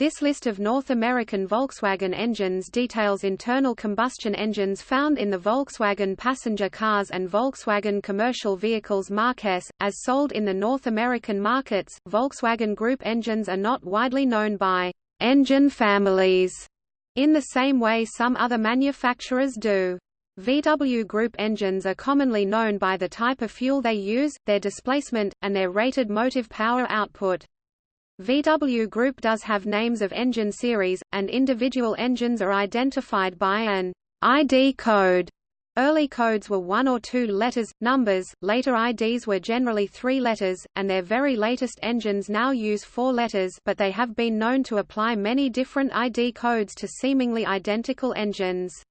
This list of North American Volkswagen engines details internal combustion engines found in the Volkswagen passenger cars and Volkswagen commercial vehicles marques, as sold in the North American markets. Volkswagen Group engines are not widely known by engine families in the same way some other manufacturers do. VW Group engines are commonly known by the type of fuel they use, their displacement, and their rated motive power output. VW Group does have names of engine series, and individual engines are identified by an ID code. Early codes were one or two letters, numbers, later IDs were generally three letters, and their very latest engines now use four letters but they have been known to apply many different ID codes to seemingly identical engines.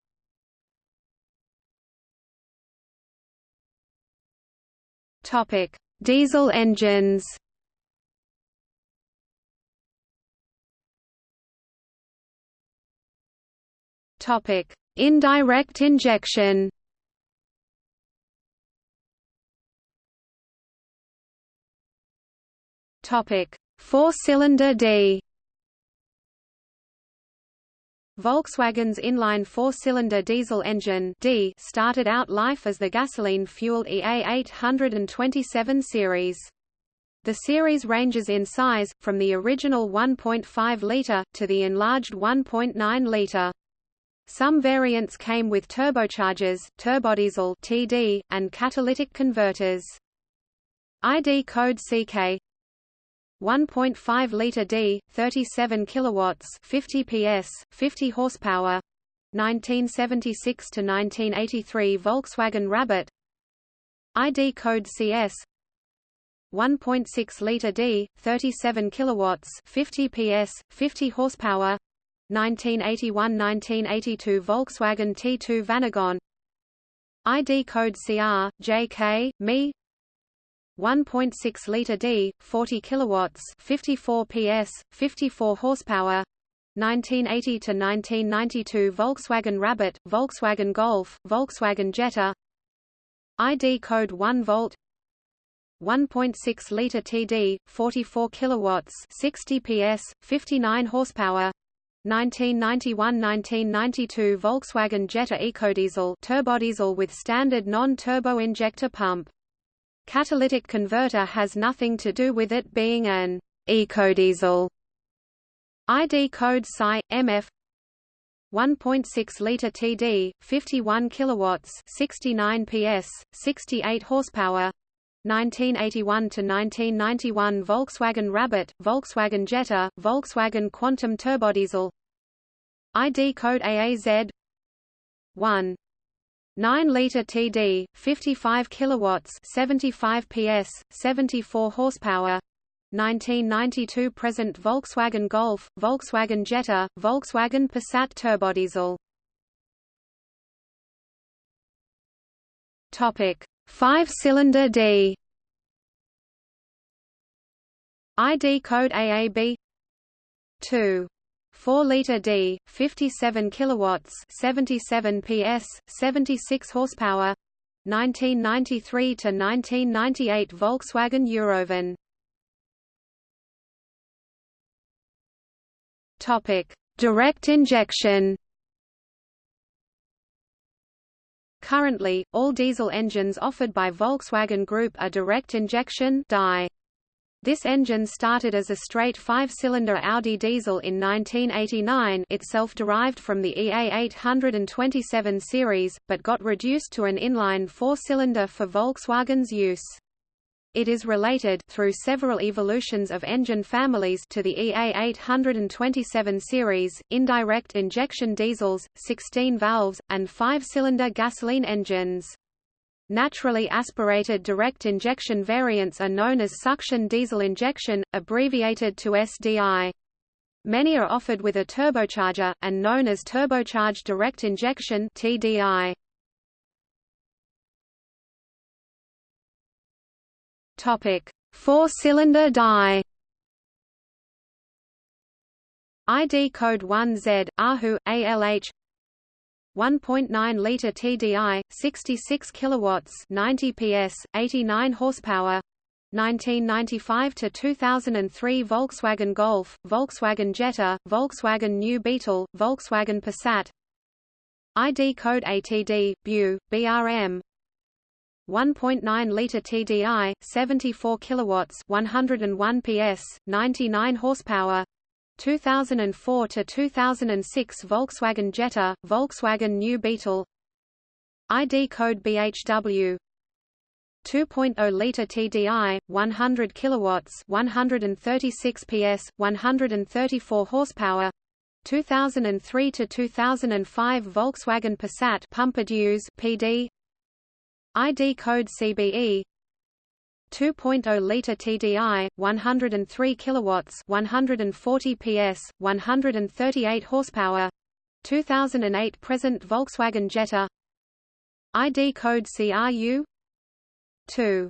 Diesel engines Topic: Indirect injection. Topic: Four-cylinder D. Volkswagen's inline four-cylinder diesel engine D started out life as the gasoline-fueled EA827 series. The series ranges in size, from the original 1.5-litre, to the enlarged 1.9-litre. Some variants came with turbochargers, turbodiesel (TD), and catalytic converters. ID code CK 1.5 liter D, 37 kilowatts, 50 PS, 50 horsepower. 1976 to 1983 Volkswagen Rabbit. ID code CS 1.6 liter D, 37 kilowatts, 50 PS, 50 horsepower. 1981–1982 Volkswagen T2 Vanagon ID code CR, JK, ME 1.6 liter D, 40 kilowatts, 54 PS, 54 horsepower. 1980 to 1992 Volkswagen Rabbit, Volkswagen Golf, Volkswagen Jetta. ID code 1 volt. 1.6 liter TD, 44 kilowatts, 60 PS, 59 horsepower. 1991–1992 Volkswagen Jetta EcoDiesel turbodiesel with standard non-turbo injector pump. Catalytic converter has nothing to do with it being an ecodiesel. ID code PSI MF 1.6 liter TD 51 kilowatts 69 PS 68 horsepower 1981 to 1991 Volkswagen Rabbit, Volkswagen Jetta, Volkswagen Quantum Turbodiesel. ID code AAZ 1 9 liter TD 55 kilowatts 75 PS 74 horsepower. 1992 present Volkswagen Golf Volkswagen Jetta Volkswagen Passat turbodiesel. Topic Five-cylinder D ID code AAB 2 4-liter D, 57 kilowatts, 77 PS, 76 horsepower. 1993 to 1998 Volkswagen Eurovan. Topic: Direct injection. Currently, all diesel engines offered by Volkswagen Group are direct injection (DI). This engine started as a straight five-cylinder Audi diesel in 1989 itself derived from the EA827 series, but got reduced to an inline four-cylinder for Volkswagen's use. It is related through several evolutions of engine families to the EA827 series, indirect injection diesels, 16 valves, and five-cylinder gasoline engines. Naturally aspirated direct injection variants are known as suction diesel injection, abbreviated to SDI. Many are offered with a turbocharger, and known as turbocharged direct injection TDI. Topic: Four-cylinder die. ID code 1Z AHU ALH 1.9 liter TDI 66 kilowatts 90 PS 89 horsepower 1995 to 2003 Volkswagen Golf, Volkswagen Jetta, Volkswagen New Beetle, Volkswagen Passat. ID code ATD BU BRM 1.9 liter TDI 74 kilowatts 101 PS 99 horsepower 2004 to 2006 Volkswagen Jetta Volkswagen New Beetle. ID code BHW 2.0 liter TDI 100 kilowatts 136 PS 134 horsepower 2003 to 2005 Volkswagen Passat Pumpe Düse PD ID code CBE 2.0 liter TDI 103 kilowatts 140 PS 138 horsepower 2008 present Volkswagen Jetta. ID code CRU 2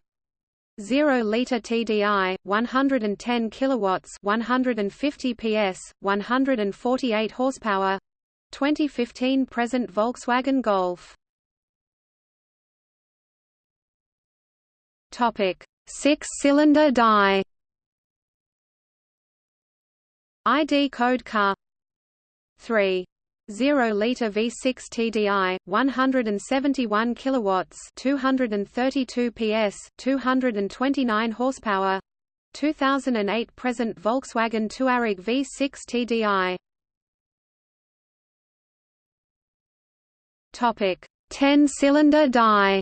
0 liter TDI 110 kilowatts 150 PS 148 horsepower 2015 present Volkswagen Golf topic. 6 cylinder die ID code car. 3 0 liter V6 TDI 171 kilowatts 232 PS 229 horsepower. 2008 present Volkswagen Touareg V6 TDI Topic. 10 cylinder die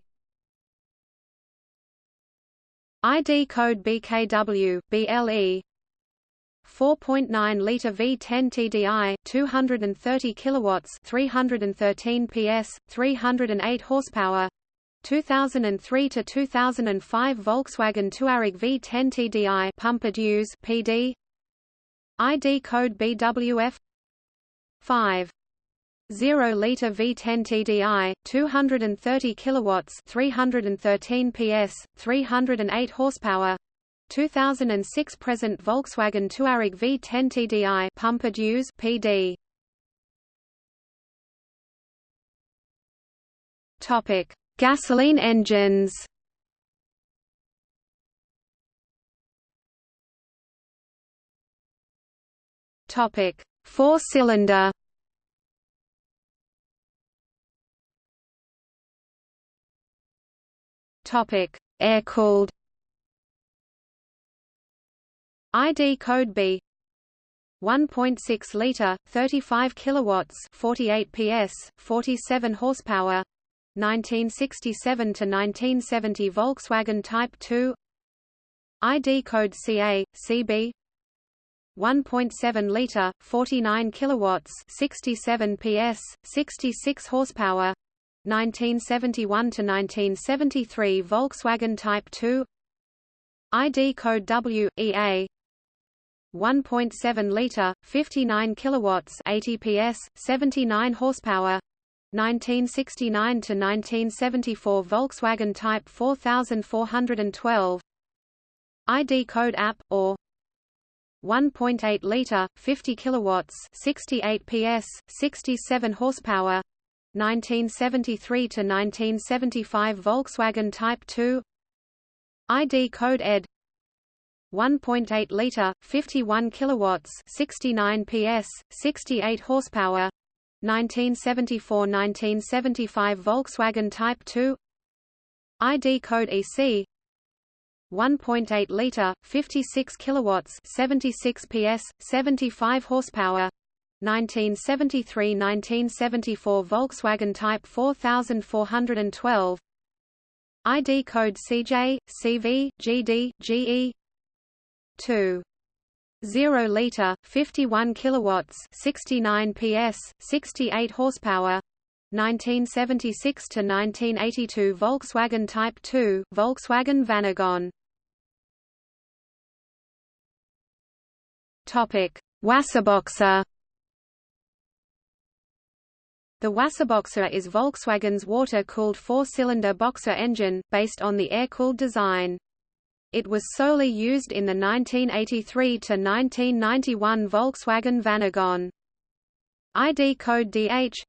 ID code BKW BLE 4.9 liter V10 TDI 230 kilowatts 313 PS 308 horsepower. 2003 to 2005 Volkswagen Touareg V10 TDI Pumpe Düse PD ID code BWF 5 0 liter V10 TDI 230 kilowatts 313 PS 308 horsepower. 2006 present Volkswagen Touareg V10 TDI Pumpe Düse PD Topic. Gasoline engines. Topic. 4 Topic air-cooled ID code B. 1.6 liter 35 kilowatts 48 PS 47 horsepower. 1967 to 1970 Volkswagen Type 2 ID code CA CB 1.7 liter 49 kilowatts 67 PS 66 horsepower 1971 to 1973 Volkswagen Type 2 ID code W EA 1.7 liter, 59 kilowatts, 80 PS, 79 horsepower. 1969 to 1974 Volkswagen Type 4412. ID code app or 1.8 liter, 50 kilowatts, 68 PS, 67 horsepower. 1973 to 1975 Volkswagen Type 2. ID code ED 1.8 liter, 51 kilowatts, 69 PS, 68 horsepower. 1974–1975 Volkswagen Type 2. ID code EC 1.8 liter, 56 kilowatts, 76 PS, 75 horsepower. 1973–1974 Volkswagen Type 4412. ID code CJ, CV, GD, GE 2 0 liter 51 kilowatts 69 PS 68 horsepower. 1976 to 1982 Volkswagen Type 2 Volkswagen Vanagon. Topic. Wasserboxer The Wasserboxer is Volkswagen's water-cooled four-cylinder boxer engine, based on the air-cooled design. It was solely used in the 1983–1991 Volkswagen Vanagon. ID code DH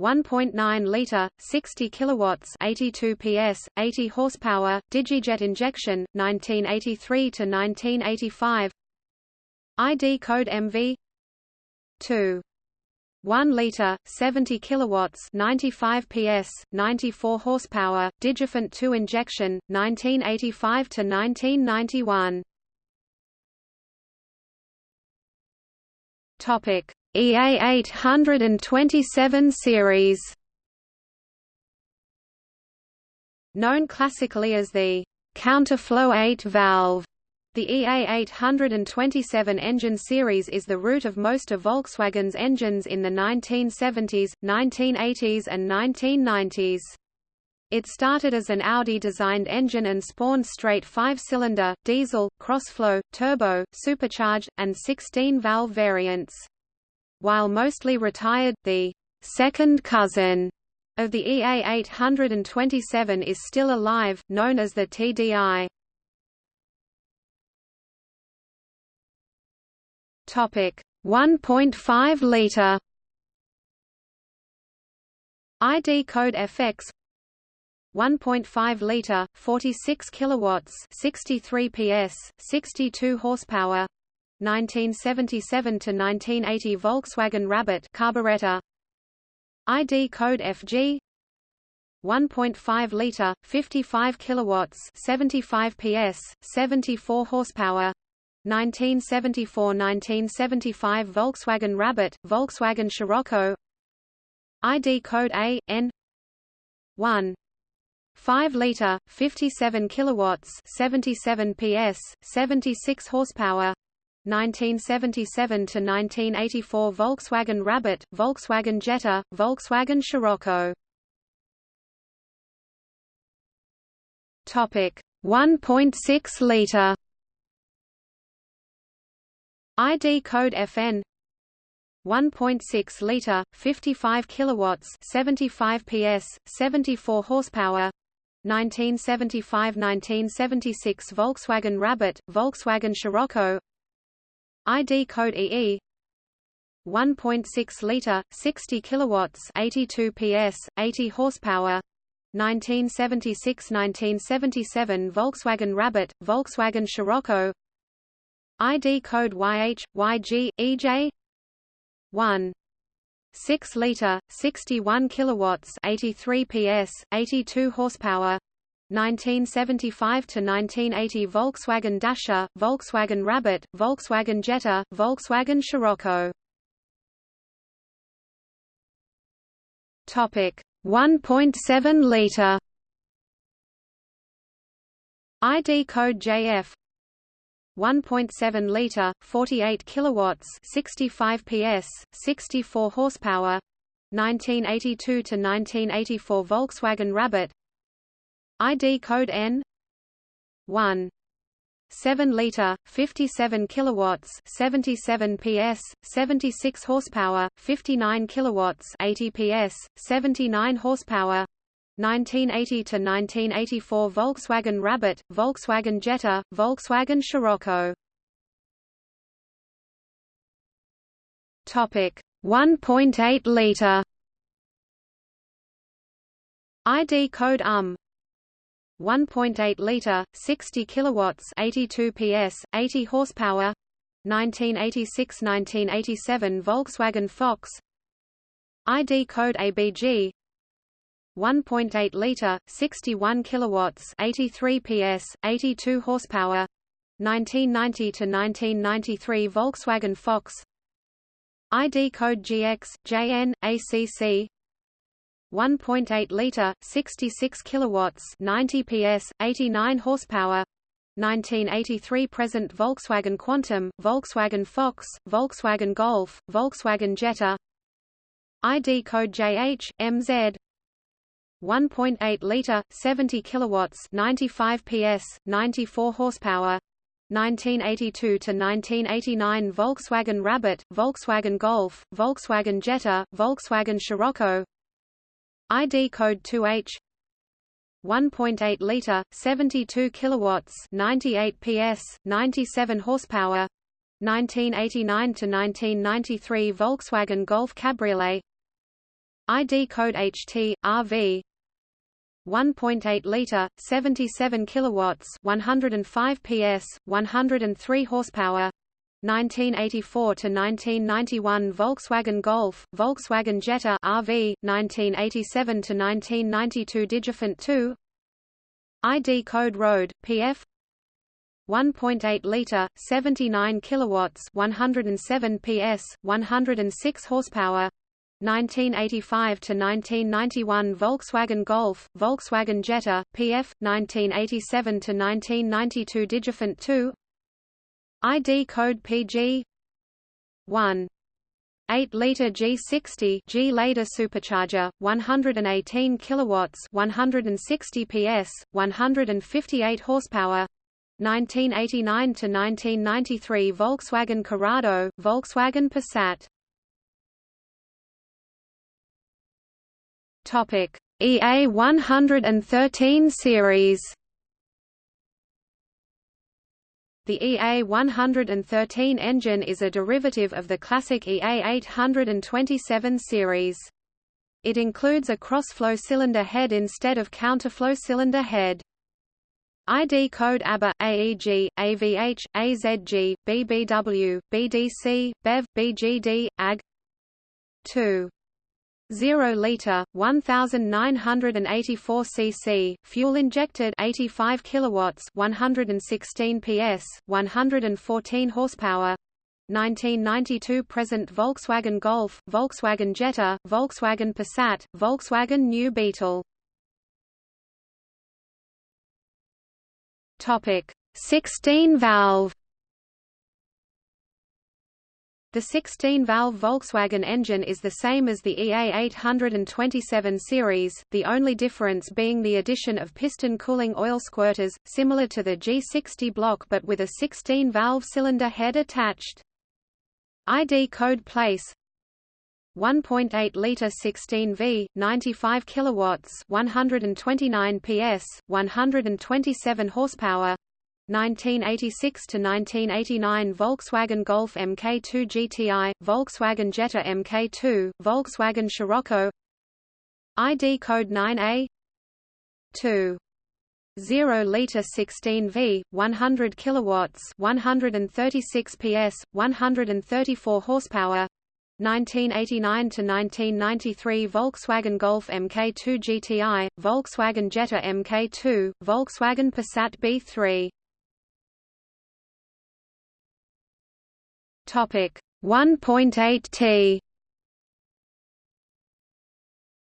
1.9 liter, 60 kilowatts, 82 PS, 80 horsepower, Digijet injection, 1983 to 1985. ID code MV 2 1 liter 70 kilowatts 95 PS 94 horsepower Digifant 2 injection 1985 to 1991 Topic EA 827 series. Known classically as the counterflow 8 valve the EA827 engine series is the root of most of Volkswagen's engines in the 1970s, 1980s and 1990s. It started as an Audi-designed engine and spawned straight five-cylinder, diesel, crossflow, turbo, supercharged, and 16-valve variants. While mostly retired, the second cousin of the EA827 is still alive, known as the TDI. Topic. 1.5 liter. ID code FX 1.5 liter 46 kilowatts 63 PS 62 horsepower. 1977 to 1980 Volkswagen Rabbit carburetor. ID code FG 1.5 liter 55 kilowatts 75 PS 74 horsepower 1974–1975 Volkswagen Rabbit, Volkswagen Scirocco. ID code A, N. 1 5 liter 57 kilowatts 77 PS 76 horsepower. 1977 to 1984 Volkswagen Rabbit Volkswagen Jetta Volkswagen Scirocco. Topic 1.6 liter ID code FN 1.6 liter 55 kilowatts 75 PS 74 horsepower 1975–1976 Volkswagen Rabbit Volkswagen Scirocco. ID code EE 1.6 liter 60 kilowatts 82 PS 80 horsepower 1976–1977 Volkswagen Rabbit Volkswagen Scirocco ID code YH, YG, EJ 1 6 liter 61 kilowatts 83 PS 82 horsepower 1975 to 1980 Volkswagen Dasher Volkswagen Rabbit Volkswagen Jetta Volkswagen Scirocco. Topic 1.7 liter ID code JF 1.7 liter, 48 kilowatts, 65 PS, 64 horsepower. 1982 to 1984 Volkswagen Rabbit. ID code N 1 7 liter 57 kilowatts 77 PS 76 horsepower 59 kilowatts 80 PS 79 horsepower 1980 to 1984 Volkswagen Rabbit, Volkswagen Jetta, Volkswagen Scirocco. Topic 1.8 liter. ID code UM 1.8 liter 60 kilowatts 82 PS 80 horsepower 1986-1987 Volkswagen Fox ID code ABG 1.8 liter, 61 kilowatts, 83 PS, 82 horsepower. 1990 to 1993 Volkswagen Fox. ID code GX, JN, ACC. 1.8 liter, 66 kilowatts, 90 PS, 89 horsepower. 1983 present Volkswagen Quantum, Volkswagen Fox, Volkswagen Golf, Volkswagen Jetta. ID code JH, MZ. 1.8 liter 70 kilowatts 95 PS 94 horsepower. 1982 to 1989 Volkswagen Rabbit Volkswagen Golf Volkswagen Jetta Volkswagen Scirocco. ID code 2H 1.8 liter 72 kilowatts 98 PS 97 horsepower. 1989 to 1993 Volkswagen Golf Cabriolet. ID code HT RV 1.8 liter 77 kilowatts 105 PS 103 horsepower 1984 to 1991 Volkswagen Golf, Volkswagen Jetta RV 1987 to 1992 Digifant 2 ID code road PF 1.8 liter 79 kilowatts 107 PS 106 horsepower 1985 to 1991 Volkswagen Golf, Volkswagen Jetta, PF 1987 to 1992 Digifant 2 ID code PG 1 8-liter G60 G later supercharger 118 kilowatts 160 PS 158 horsepower. 1989 to 1993 Volkswagen Corrado Volkswagen Passat Topic: EA 113 series. The EA 113 engine is a derivative of the classic EA 827 series. It includes a cross-flow cylinder head instead of counterflow cylinder head. ID code ABA, AEG, AVH, AZG, BBW, BDC, BEV, BGD, AG 2. 0 liter 1984 cc fuel injected 85 kilowatts 116 ps 114 horsepower. 1992 present Volkswagen Golf Volkswagen Jetta Volkswagen Passat Volkswagen New Beetle. Topic 16 valve the 16-valve Volkswagen engine is the same as the EA 827 series, the only difference being the addition of piston cooling oil squirters, similar to the G60 block but with a 16-valve cylinder head attached. ID code place 1.8 liter 16V 95 kilowatts 129 PS 127 horsepower 1986 to 1989 Volkswagen Golf Mk2 GTI, Volkswagen Jetta Mk2, Volkswagen Scirocco. ID code 9A 2 0 liter 16V 100 kilowatts 136 PS 134 horsepower. 1989 to 1993 Volkswagen Golf Mk2 GTI, Volkswagen Jetta Mk2, Volkswagen Passat B3 Topic 1.8 T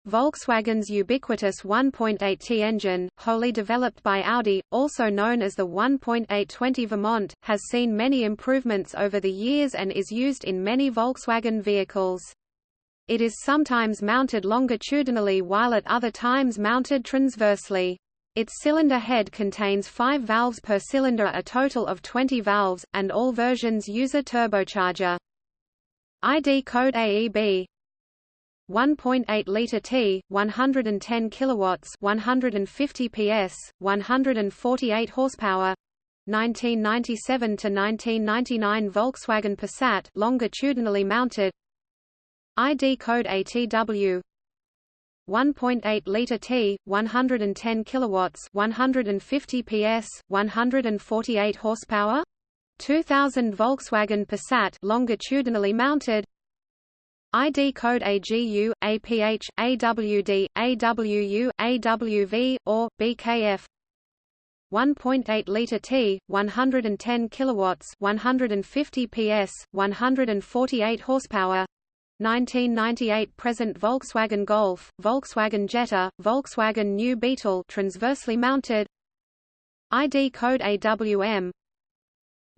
Volkswagen's ubiquitous 1.8T engine, wholly developed by Audi, also known as the 1.820 Vermont, has seen many improvements over the years and is used in many Volkswagen vehicles. It is sometimes mounted longitudinally while at other times mounted transversely. Its cylinder head contains 5 valves per cylinder a total of 20 valves, and all versions use a turbocharger. ID code AEB 1.8 liter T, 110 kilowatts, 150 PS, 148 horsepower. 1997 to 1999 Volkswagen Passat longitudinally mounted. ID code ATW 1.8 liter T, 110 kilowatts, 150 PS, 148 horsepower. 2000 Volkswagen Passat longitudinally mounted. ID code AGU, APH, AWD, AWU, AWV, or BKF. 1.8 liter T, 110 kilowatts, 150 PS, 148 horsepower. 1998 present Volkswagen Golf, Volkswagen Jetta, Volkswagen New Beetle transversely mounted. ID code AWM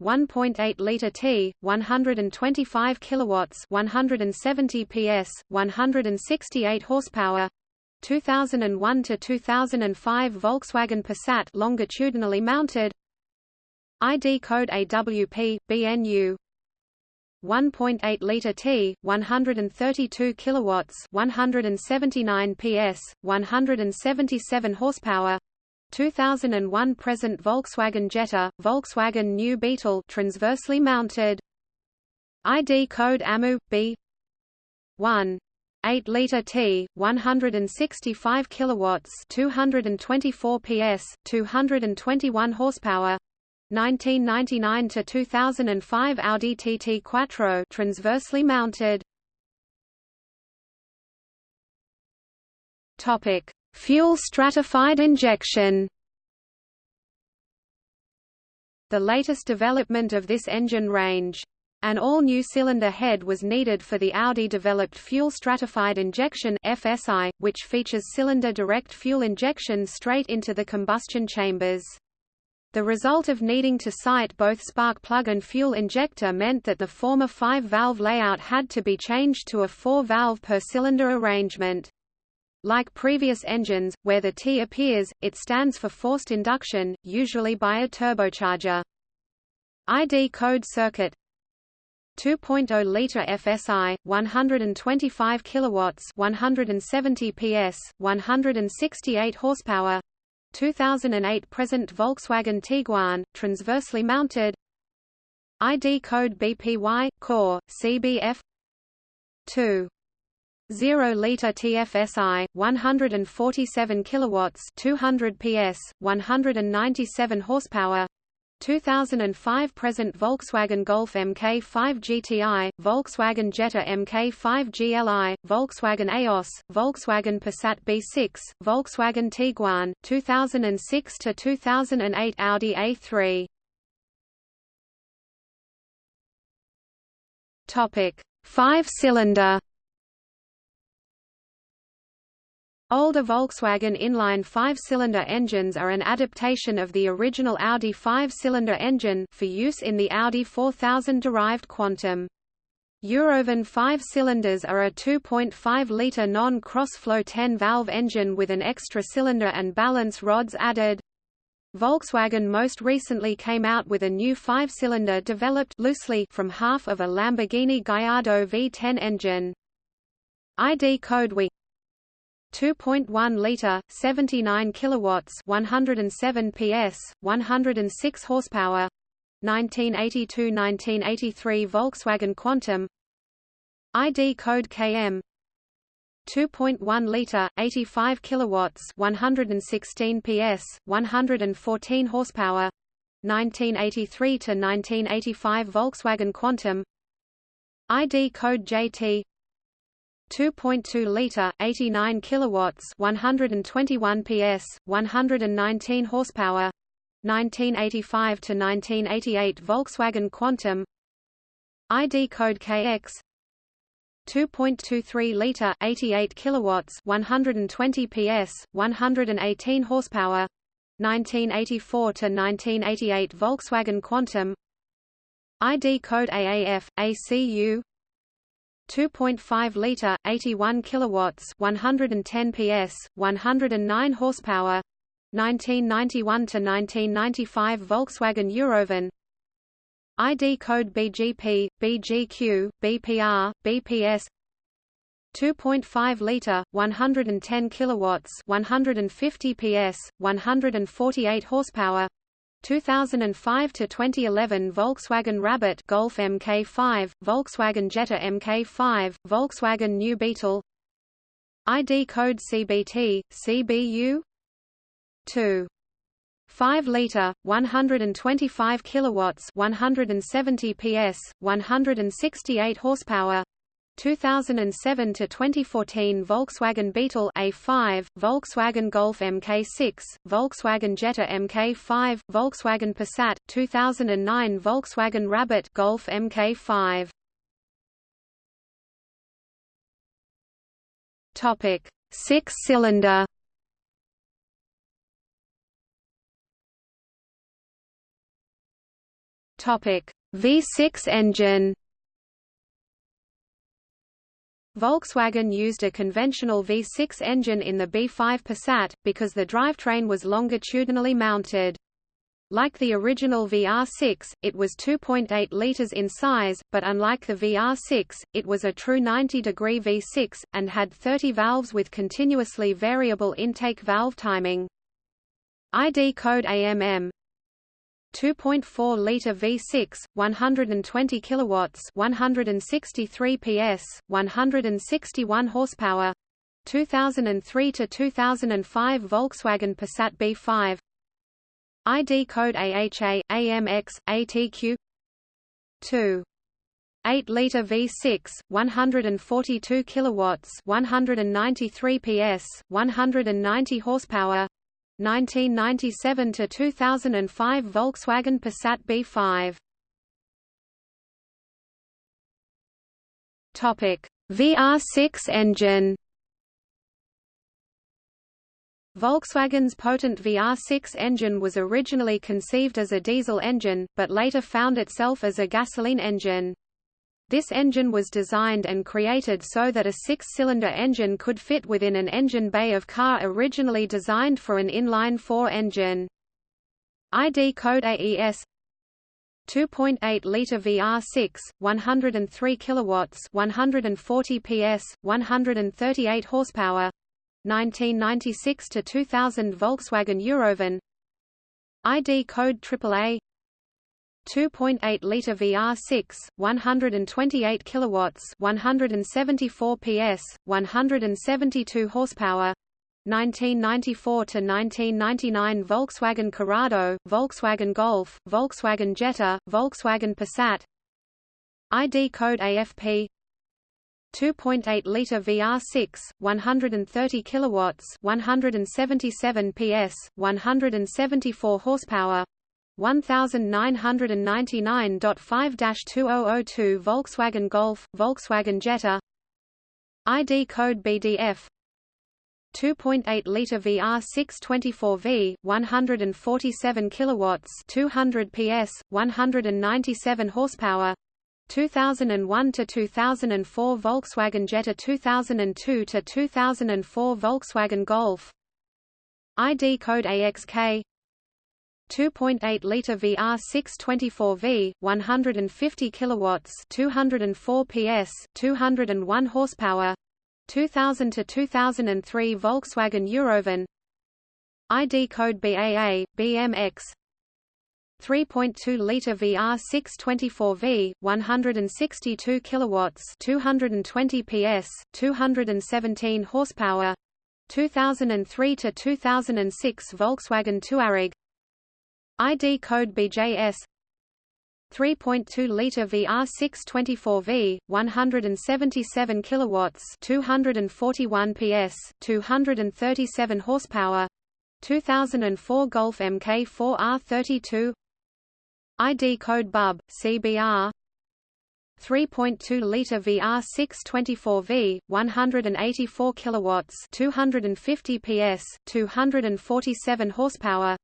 1.8 liter T 125 kilowatts 170 PS 168 horsepower. 2001 to 2005 Volkswagen Passat longitudinally mounted. ID code AWP BNU 1.8 liter T, 132 kilowatts, 179 PS, 177 horsepower. 2001 present Volkswagen Jetta, Volkswagen New Beetle transversely mounted. ID code AMU B 1 8 liter T 165 kilowatts 224 PS 221 horsepower 1999 to 2005 Audi TT Quattro transversely mounted. Topic fuel stratified injection. The latest development of this engine range. An all-new cylinder head was needed for the Audi-developed fuel-stratified injection FSI, which features cylinder direct fuel injection straight into the combustion chambers. The result of needing to site both spark plug and fuel injector meant that the former five-valve layout had to be changed to a four-valve per cylinder arrangement. Like previous engines, where the T appears, it stands for forced induction, usually by a turbocharger. ID code circuit 2.0 liter FSI 125 kilowatts 170 PS 168 horsepower 2008 present Volkswagen Tiguan transversely mounted. ID code BPY core CBF 2 0 liter TFSI 147 kilowatts 200 PS 197 horsepower 2005 present Volkswagen Golf MK5 GTI, Volkswagen Jetta MK5 GLI, Volkswagen Eos, Volkswagen Passat B6, Volkswagen Tiguan, 2006 to 2008 Audi A3. Topic: 5-cylinder Older Volkswagen inline five-cylinder engines are an adaptation of the original Audi five-cylinder engine for use in the Audi 4000-derived Quantum. Eurovan five-cylinders are a 2.5-litre non-cross-flow 10-valve engine with an extra cylinder and balance rods added. Volkswagen most recently came out with a new five-cylinder developed loosely from half of a Lamborghini Gallardo V10 engine. ID code WE 2.1 liter 79 kilowatts 107 PS 106 horsepower 1982-1983 Volkswagen Quantum. ID code KM 2.1 liter 85 kilowatts 116 PS 114 horsepower 1983 to 1985 Volkswagen Quantum. ID code JT 2.2 liter 89 kilowatts 121 PS 119 horsepower 1985 to 1988 Volkswagen Quantum ID code KX 2.23 liter 88 kilowatts 120 PS 118 horsepower 1984 to 1988 Volkswagen Quantum ID code AAF ACU 2.5 liter 81 kilowatts 110 PS 109 horsepower 1991 to 1995 Volkswagen Eurovan. ID code BGP BGQ BPR BPS 2.5 liter 110 kilowatts 150 PS 148 horsepower 2005 to 2011 Volkswagen Rabbit Golf MK5, Volkswagen Jetta MK5, Volkswagen New Beetle ID code CBT, CBU 2 5 liter 125 kilowatts 170 PS 168 horsepower 2007 to 2014 Volkswagen Beetle A5, Volkswagen Golf MK6, Volkswagen Jetta MK5, Volkswagen Passat, 2009 Volkswagen Rabbit Golf MK5. Topic: 6-cylinder Topic: V6 engine Volkswagen used a conventional V6 engine in the B5 Passat, because the drivetrain was longitudinally mounted. Like the original VR6, it was 2.8 litres in size, but unlike the VR6, it was a true 90-degree V6, and had 30 valves with continuously variable intake valve timing. ID code AMM 2.4 liter V6 120 kilowatts 163 PS 161 horsepower 2003 to 2005 Volkswagen Passat B5 ID code AHA AMX ATQ 2 8 liter V6 142 kilowatts 193 PS 190 horsepower 1997 to 2005 Volkswagen Passat B5 Topic. VR6 engine. Volkswagen's potent VR6 engine was originally conceived as a diesel engine, but later found itself as a gasoline engine. This engine was designed and created so that a six-cylinder engine could fit within an engine bay of car originally designed for an inline-four engine. ID code AES 2.8 liter VR6 103 kilowatts 140 PS 138 horsepower. 1996 to 2000 Volkswagen Eurovan. ID code AAA 2.8 liter VR6 128 kilowatts 174 PS 172 horsepower 1994 to 1999 Volkswagen Corrado Volkswagen Golf Volkswagen Jetta Volkswagen Passat. ID code AFP 2.8 liter VR6 130 kilowatts 177 PS 174 horsepower 1999.5-2002 Volkswagen Golf, Volkswagen Jetta. ID code BDF 2.8 liter VR6 24V 147 kilowatts 200 PS 197 horsepower. 2001 to 2004 Volkswagen Jetta 2002 to 2004 Volkswagen Golf. ID code AXK 2.8 liter VR6 24V 150 kilowatts 204 PS 201 horsepower 2000 to 2003 Volkswagen Eurovan ID code BAA BMX 3.2 liter VR6 24V 162 kilowatts 220 PS 217 horsepower 2003 to 2006 Volkswagen Touareg ID code BJS 3.2 liter VR6 24V 177 kilowatts 241 PS 237 horsepower 2004 Golf MK4R32 ID code BUB CBR 3.2 liter VR6 24V 184 kilowatts 250 PS 247 horsepower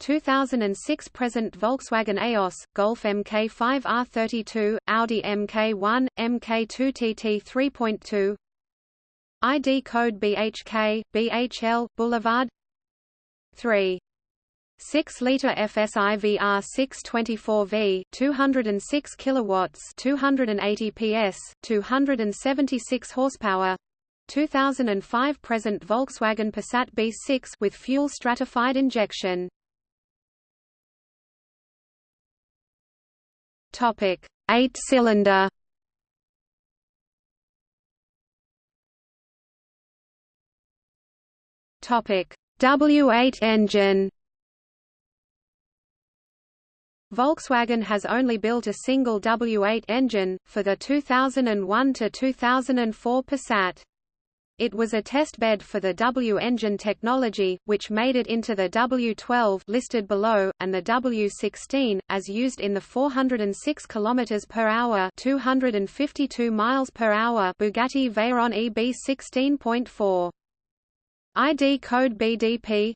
2006 present Volkswagen Eos, Golf MK5 R32, Audi MK1, MK2 TT 3.2 ID code BHK, BHL, Boulevard 3 6-liter FSI VR6 24V 206 kilowatts 280 PS 276 horsepower 2005 present Volkswagen Passat B6 with fuel stratified injection Topic: Eight-cylinder. Topic: W8 engine. Volkswagen has only built a single W8 engine, for the 2001 to 2004 Passat. It was a test bed for the W-engine technology, which made it into the W12 listed below, and the W16, as used in the 406 km per hour 252 miles per hour Bugatti Veyron EB 16.4. ID code BDP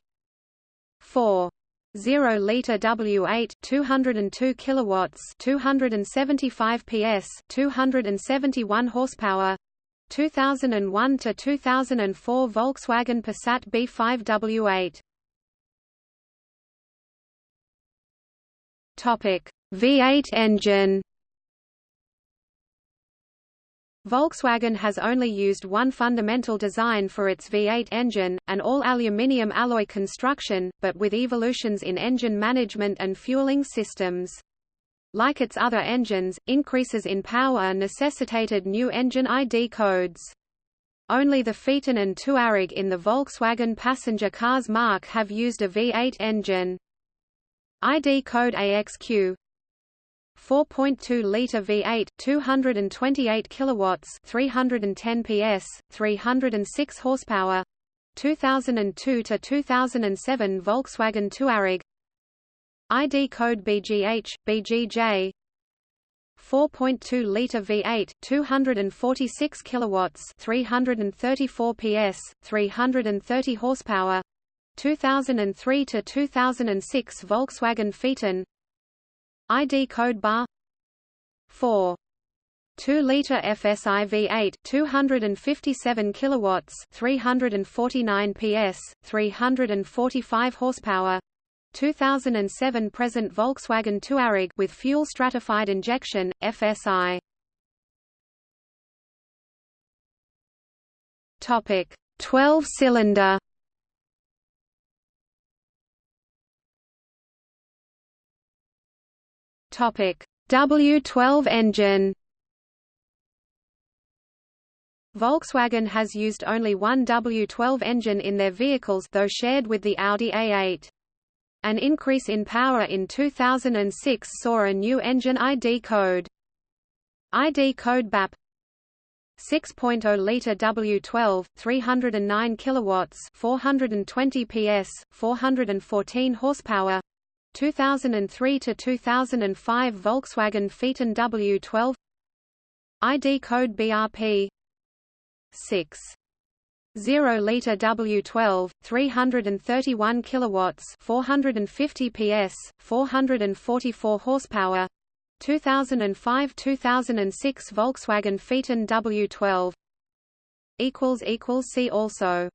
4 0 liter W8 202 kilowatts 275 PS 271 horsepower 2001 to 2004 Volkswagen Passat B5 W8 Topic V8 engine Volkswagen has only used one fundamental design for its V8 engine, an all-aluminium alloy construction, but with evolutions in engine management and fueling systems. Like its other engines, increases in power necessitated new engine ID codes. Only the Phaeton and Touareg in the Volkswagen passenger cars marque have used a V8 engine. ID code AXQ 4.2-liter V8, 228 kilowatts, 310 PS, 306 horsepower. 2002 to 2007 Volkswagen Touareg. ID code BGH, BGJ. 4.2-liter V8, 246 kilowatts, 334 PS, 330 horsepower. 2003 to 2006 Volkswagen Phaeton. ID code bar 4 2-liter FSI V8 257 kilowatts 349 PS 345 horsepower 2007 present Volkswagen Touareg with fuel stratified injection FSI topic 12 cylinder Topic: W12 engine. Volkswagen has used only one W12 engine in their vehicles though shared with the Audi A8. An increase in power in 2006 saw a new engine ID code. ID code BAP 6.0 liter W12 309 kilowatts 420 PS 414 horsepower. 2003 to 2005 Volkswagen Phaeton W12 ID code BRP 6 0 liter W12 331 kilowatts 450 PS 444 horsepower 2005-2006 Volkswagen Phaeton W12 equals equals see also